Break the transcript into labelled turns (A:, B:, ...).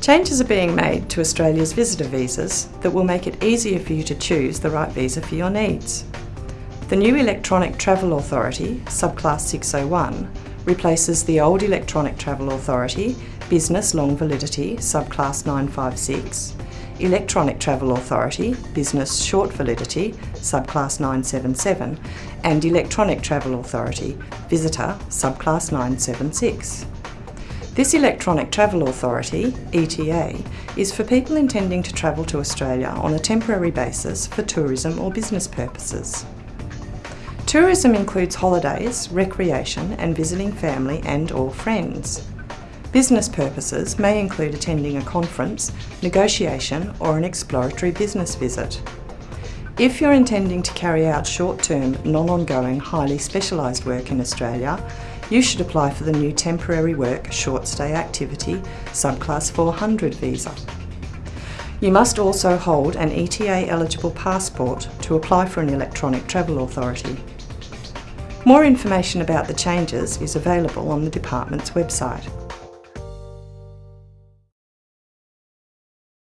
A: Changes are being made to Australia's visitor visas that will make it easier for you to choose the right visa for your needs. The new Electronic Travel Authority, subclass 601, replaces the old Electronic Travel Authority, Business Long Validity, subclass 956, Electronic Travel Authority, Business Short Validity, subclass 977, and Electronic Travel Authority, Visitor, subclass 976. This Electronic Travel Authority, ETA, is for people intending to travel to Australia on a temporary basis for tourism or business purposes. Tourism includes holidays, recreation and visiting family and or friends. Business purposes may include attending a conference, negotiation or an exploratory business visit. If you're intending to carry out short-term, non-ongoing, highly specialised work in Australia, you should apply for the new Temporary Work Short Stay Activity Subclass 400 visa. You must also hold an ETA eligible passport to apply for an electronic travel authority. More information about the changes is available on the Department's website.